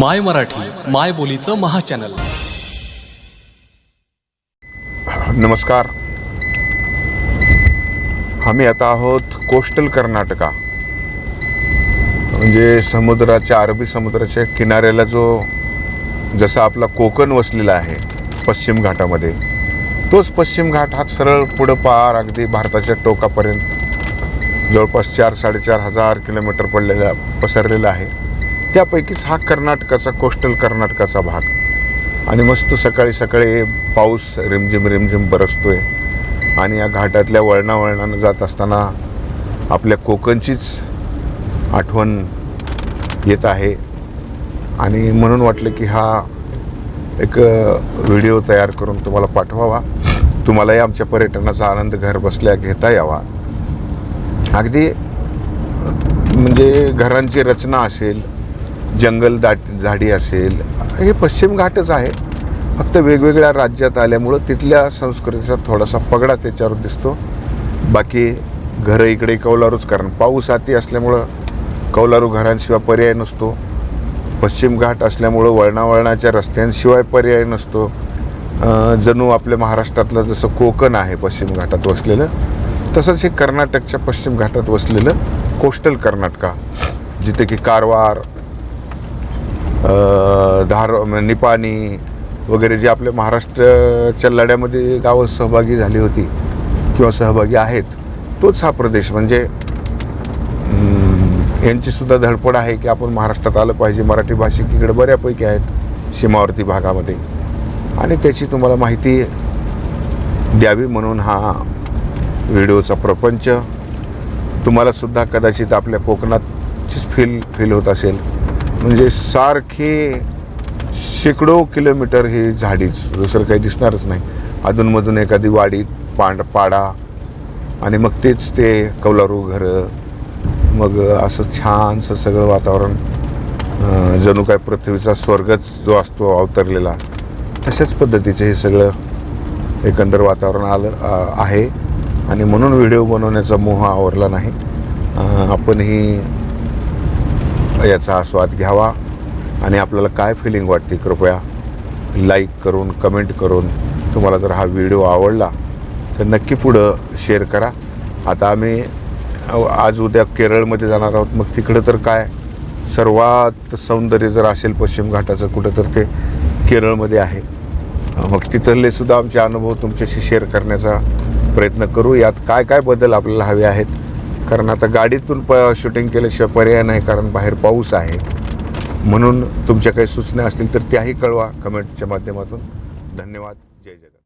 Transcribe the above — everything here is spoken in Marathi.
माय मराठी माय बोलीचं महाचॅनल. नमस्कार. आम्ही आता आहोत कोस्टल कर्नाटका. म्हणजे समुद्राच्या अरबी समुद्राच्या किनाऱ्याला जो जसा आपला कोकण वसलेला आहे पश्चिम घाटामध्ये तोच पश्चिम घाट हा सरळ पुढं पार अगदी भारताच्या टोकापर्यंत जवळपास चार साडेचार हजार किलोमीटर पडलेला पसरलेला आहे. त्यापैकीच हा कर्नाटकाचा कोस्टल कर्नाटकाचा भाग. आणि मस्त सकाळी सकाळी पाऊस रिमझिम रिमझिम बरसतो आहे आणि या घाटातल्या वळणावळणानं जात असताना आपल्या कोकणचीच आठवण येत आहे. आणि म्हणून वाटलं की हा एक व्हिडिओ तयार करून तुम्हाला पाठवावा. तुम्हालाही आमच्या पर्यटनाचा आनंद घर बसल्या घेता यावा. अगदी म्हणजे घरांची रचना असेल जंगल दाट झाडी असेल हे पश्चिम घाटच आहे. फक्त वेगवेगळ्या राज्यात आल्यामुळं तिथल्या संस्कृतीचा थोडासा पगडा त्याच्यावर दिसतो. बाकी घरं इकडे कौलारूच कारण पाऊस हाती असल्यामुळं कौलारू घरांशिवाय पर्याय नसतो. पश्चिम घाट असल्यामुळं वळणावळणाच्या रस्त्यांशिवाय पर्याय नसतो. जणू आपल्या महाराष्ट्रातलं जसं कोकण आहे पश्चिम घाटात वसलेलं तसंच हे कर्नाटकच्या पश्चिम घाटात वसलेलं कोस्टल कर्नाटका जिथे की कारवार धार निपाणी वगैरे जे आपल्या महाराष्ट्राच्या लढ्यामध्ये गावं सहभागी झाली होती किंवा सहभागी आहेत तोच हा प्रदेश. म्हणजे यांचीसुद्धा धडपड आहे की आपण महाराष्ट्रात आलं पाहिजे. मराठी भाषिक इकडे बऱ्यापैकी आहेत सीमावर्ती भागामध्ये. आणि त्याची तुम्हाला माहिती द्यावी म्हणून हा व्हिडिओचा प्रपंच तुम्हालासुद्धा कदाचित आपल्या कोकणातचीच फील फील होत असेल. म्हणजे सारखे शेकडो किलोमीटर ही झाडीच दुसरं काही दिसणारच नाही. अधूनमधून एखादी वाडी पांड पाडा आणि मग तेच ते कौलारू घरं मग असं छानसं सगळं वातावरण जणू काय पृथ्वीचा स्वर्गच जो असतो अवतरलेला तशाच पद्धतीचं हे सगळं एकंदर वातावरण आलं आहे. आणि म्हणून व्हिडिओ बनवण्याचा मोह आवरला नाही. आपणही याचा आस्वाद घ्यावा आणि आपल्याला काय फिलिंग वाटते कृपया लाईक करून कमेंट करून तुम्हाला जर हा व्हिडिओ आवडला तर नक्की पुढं शेअर करा. आता आम्ही आज उद्या केरळमध्ये जाणार आहोत. मग तिकडं तर काय? सर्वात सौंदर्य जर असेल पश्चिम घाटाचं कुठं तर ते केरळमध्ये आहे. मग तिथले सुद्धा आमचे अनुभव तुमच्याशी शेअर करण्याचा प्रयत्न करू. यात काय काय बदल आपल्याला हवे आहेत? कारण आता गाडीतून प शूटिंग केल्याशिवाय पर्याय नाही कारण बाहेर पाऊस आहे. म्हणून तुमच्या काही सूचना असतील तर त्याही कळवा कमेंटच्या माध्यमातून. धन्यवाद. जय जगत